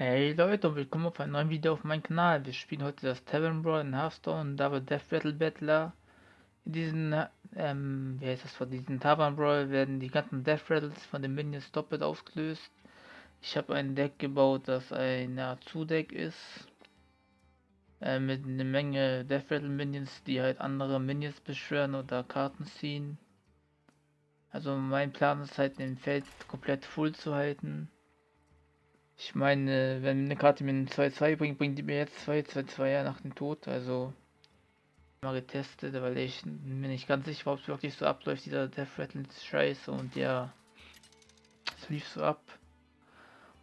Hey Leute und willkommen auf einem neuen Video auf meinem Kanal. Wir spielen heute das Tavern Brawl in Hearthstone und Double Death Battle Battler. In diesen, ähm, wie heißt das, von diesen Tavern Brawl werden die ganzen Death Rattles von den Minions doppelt ausgelöst. Ich habe ein Deck gebaut, das ein Azu-Deck ist. Äh, mit einer Menge Death Rattle Minions, die halt andere Minions beschwören oder Karten ziehen. Also mein Plan ist halt den Feld komplett full zu halten. Ich meine, wenn eine Karte mir einen 2-2 bringt, bringt die mir jetzt 2 2-2 nach dem Tod. Also mal getestet, weil ich mir nicht ganz sicher war, ob es wirklich so abläuft. Dieser Death Rattle ist scheiße und ja, es lief so ab.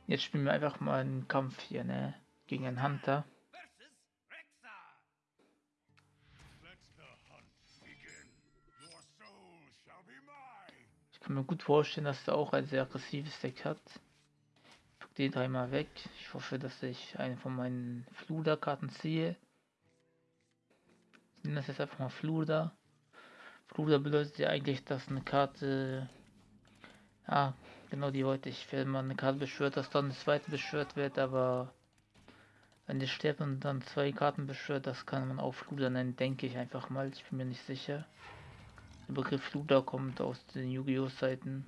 Jetzt spielen wir einfach mal einen Kampf hier, ne? Gegen einen Hunter. Ich kann mir gut vorstellen, dass er auch ein sehr aggressives Deck hat den dreimal weg. Ich hoffe, dass ich eine von meinen Fluder-Karten ziehe. Ich nenne das jetzt einfach mal Fluder. Fluder bedeutet ja eigentlich, dass eine Karte... Ja, genau die wollte ich. Wenn man eine Karte beschwört, dass dann eine zweite beschwört wird, aber... Wenn die stirbt und dann zwei Karten beschwört, das kann man auch Fluder nennen, denke ich einfach mal. Ich bin mir nicht sicher. Der Begriff Fluder kommt aus den Yu-Gi-Oh! Seiten.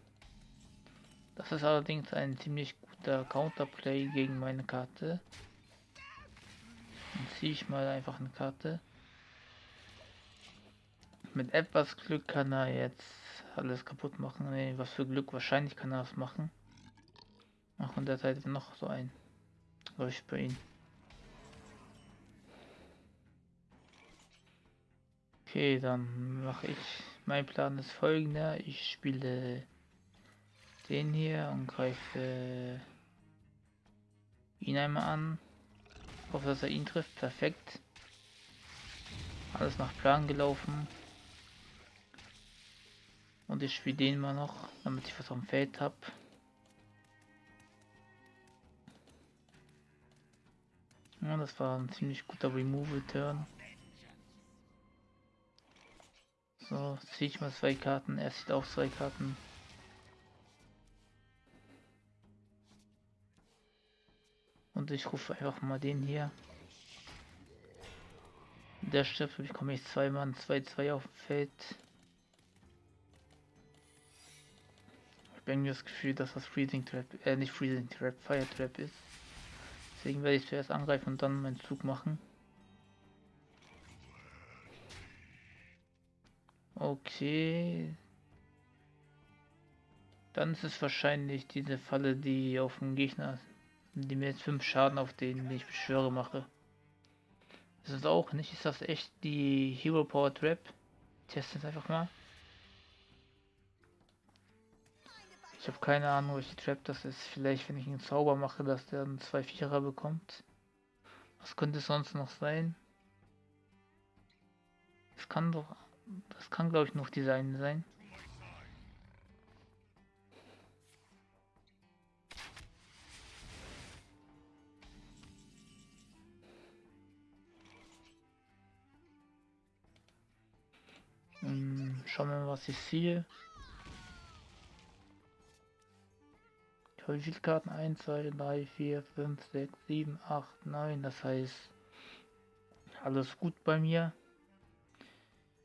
Das ist allerdings ein ziemlich guter Counterplay gegen meine Karte. Dann ziehe ich mal einfach eine Karte. Mit etwas Glück kann er jetzt alles kaputt machen. Nee, was für Glück, wahrscheinlich kann er das machen. Ach, und der Seite noch so ein. Läuft bei ihm. Okay, dann mache ich. Mein Plan ist folgender. Ich spiele den hier und greife ihn einmal an. Hoffe, dass er ihn trifft. Perfekt. Alles nach Plan gelaufen. Und ich spiele den mal noch, damit ich was am Feld habe. Ja, das war ein ziemlich guter Removal-Turn. So, ziehe ich mal zwei Karten. Er sieht auch zwei Karten. Und ich rufe einfach mal den hier. Der stirbt, bekomme ich zwei Mann, 2-2 auf dem Feld. Ich irgendwie das Gefühl, dass das Freezing Trap, äh nicht Freezing Trap, Fire Trap ist. Deswegen werde ich zuerst angreifen und dann meinen Zug machen. Okay. Dann ist es wahrscheinlich diese Falle, die auf dem Gegner die mir jetzt 5 Schaden auf den, den ich beschwöre, mache. Ist es auch nicht? Ist das echt die Hero Power Trap? Test es einfach mal. Ich habe keine Ahnung, welche Trap das ist. Vielleicht, wenn ich einen Zauber mache, dass der dann zwei Vierer bekommt. Was könnte sonst noch sein? Das kann doch... Das kann, glaube ich, noch eine sein. Schauen wir mal, was ich sehe. Ich habe wie viele Karten? 1, 2, 3, 4, 5, 6, 7, 8, 9. Das heißt, alles gut bei mir.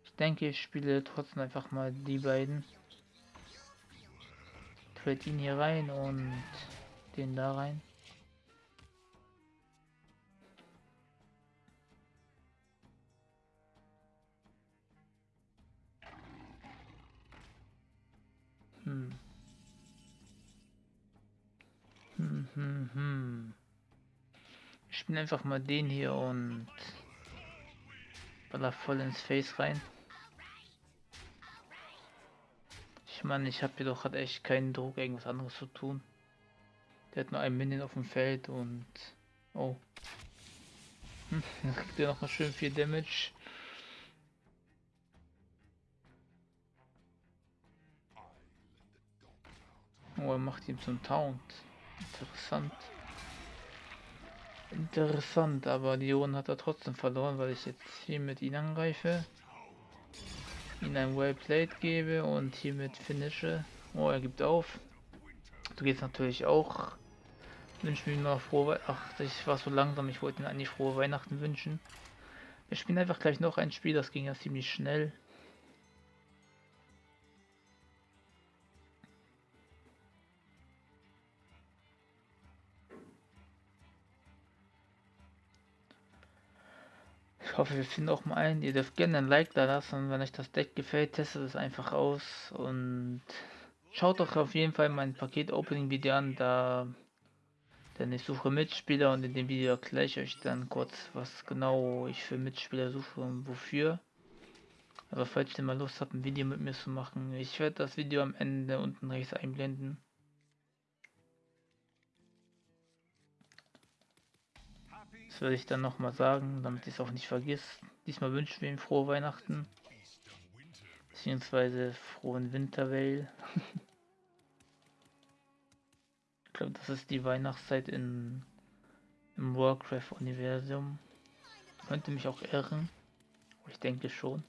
Ich denke, ich spiele trotzdem einfach mal die beiden. Trade ihn hier rein und den da rein. Ich spiele einfach mal den hier und baller voll ins Face rein. Ich meine, ich habe hier doch hat echt keinen Druck, irgendwas anderes zu tun. Der hat nur ein Minion auf dem Feld und... Oh. Hm, dann kriegt er noch mal schön viel Damage. Oh, er macht ihn zum Taunt. Interessant. Interessant, aber die Ohren hat er trotzdem verloren, weil ich jetzt hier mit ihm angreife. Ihn ein Wellplayed gebe und hiermit finische. Oh, er gibt auf. Du gehst natürlich auch wünsche mir noch frohe Ach, ich war so langsam, ich wollte mir eigentlich frohe Weihnachten wünschen. Wir spielen einfach gleich noch ein Spiel, das ging ja ziemlich schnell. Ich hoffe, wir finden auch mal einen. Ihr dürft gerne ein Like da lassen, wenn euch das Deck gefällt, testet es einfach aus und schaut doch auf jeden Fall mein Paket-Opening-Video an, da denn ich suche Mitspieler und in dem Video erkläre ich euch dann kurz, was genau ich für Mitspieler suche und wofür. Aber falls ihr mal Lust habt, ein Video mit mir zu machen, ich werde das Video am Ende unten rechts einblenden. Werde ich dann nochmal sagen, damit ich es auch nicht vergisst. Diesmal wünschen wir ihm frohe Weihnachten. Beziehungsweise frohen Winterwell. ich glaube, das ist die Weihnachtszeit in, im Warcraft-Universum. Könnte mich auch irren. Ich denke schon.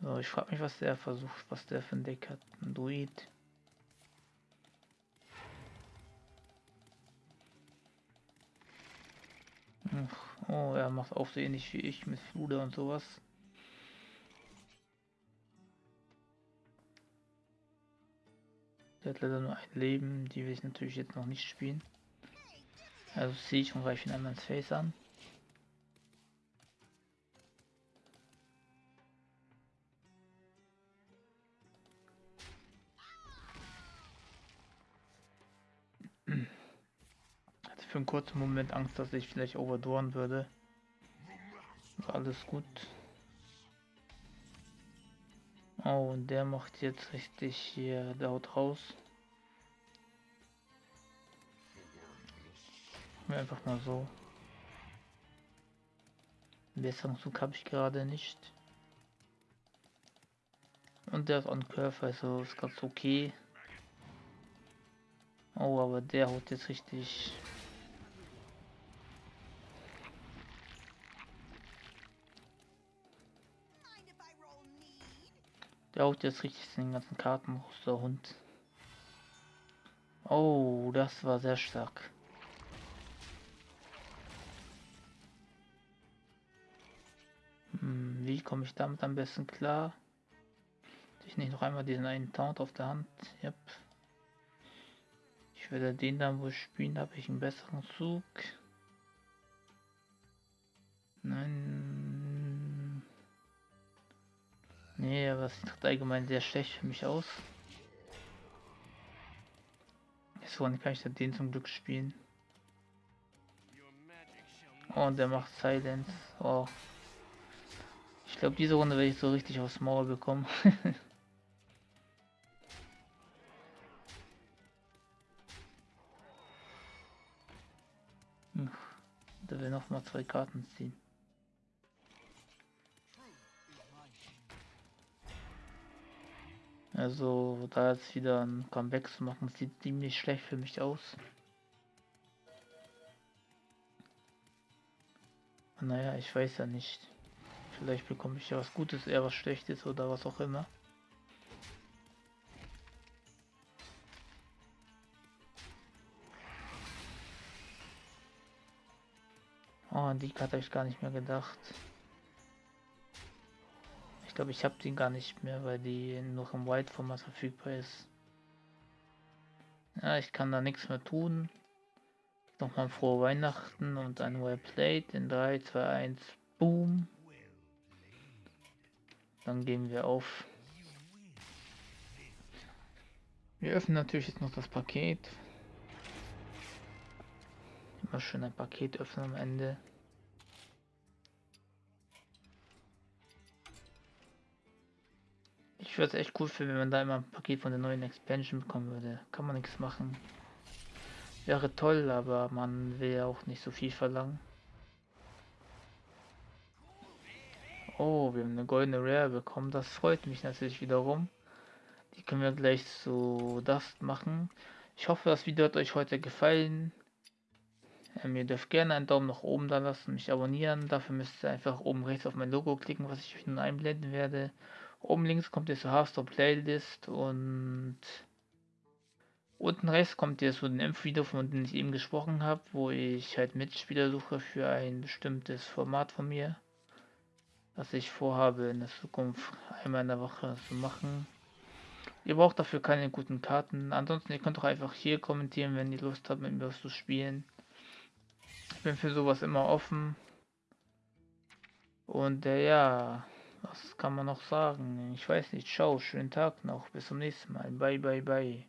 So, ich frage mich, was der versucht, was der für ein Deck hat. Ein Druid. Oh, er macht auch so ähnlich wie ich mit Flude und sowas. Der hat leider nur ein Leben, die will ich natürlich jetzt noch nicht spielen. Also ziehe ich und greife ihn einmal ins Face an. Kurzen Moment Angst, dass ich vielleicht overdoren würde. War alles gut. Oh, und der macht jetzt richtig hier, der haut raus. Einfach mal so. Besseren Zug habe ich gerade nicht. Und der ist on Curve, also ist ganz okay. Oh, aber der haut jetzt richtig Der haut jetzt richtig den ganzen Karten raus, der Hund. Oh, das war sehr stark. Hm, wie komme ich damit am besten klar? Ich nicht noch einmal diesen einen Taunt auf der Hand. Yep. Ich werde den dann wohl spielen, habe ich einen besseren Zug. Nein, Nee, aber es sieht allgemein sehr schlecht für mich aus. Dann kann ich den zum Glück spielen. Oh, und der macht Silence. Oh. Ich glaube, diese Runde werde ich so richtig aufs Maul bekommen. Da will noch mal zwei Karten ziehen. Also da jetzt wieder ein Comeback zu machen, sieht ziemlich schlecht für mich aus. Naja, ich weiß ja nicht. Vielleicht bekomme ich ja was Gutes, eher was Schlechtes oder was auch immer. Oh, an die Karte habe ich gar nicht mehr gedacht. Ich glaube, ich habe den gar nicht mehr, weil die noch im White-Format verfügbar ist. Ja, ich kann da nichts mehr tun. Nochmal frohe Weihnachten und ein Well Played in 3, 2, 1, Boom. Dann gehen wir auf. Wir öffnen natürlich jetzt noch das Paket. Immer schön ein Paket öffnen am Ende. Ich würde es echt cool finden, wenn man da immer ein Paket von der neuen Expansion bekommen würde. Kann man nichts machen. Wäre toll, aber man will ja auch nicht so viel verlangen. Oh, wir haben eine goldene Rare bekommen. Das freut mich natürlich wiederum. Die können wir gleich zu Dust machen. Ich hoffe, das Video hat euch heute gefallen. Ähm, ihr dürft gerne einen Daumen nach oben da lassen, mich abonnieren. Dafür müsst ihr einfach oben rechts auf mein Logo klicken, was ich euch nun einblenden werde Oben links kommt ihr zur Hearthstone Playlist und unten rechts kommt ihr zu dem Impf-Video, von dem ich eben gesprochen habe, wo ich halt Mitspieler suche für ein bestimmtes Format von mir, das ich vorhabe in der Zukunft einmal in der Woche zu machen. Ihr braucht dafür keine guten Karten. Ansonsten, ihr könnt auch einfach hier kommentieren, wenn ihr Lust habt, mit mir was zu spielen. Ich bin für sowas immer offen. Und äh, ja, was kann man noch sagen? Ich weiß nicht. Ciao, schönen Tag noch. Bis zum nächsten Mal. Bye, bye, bye.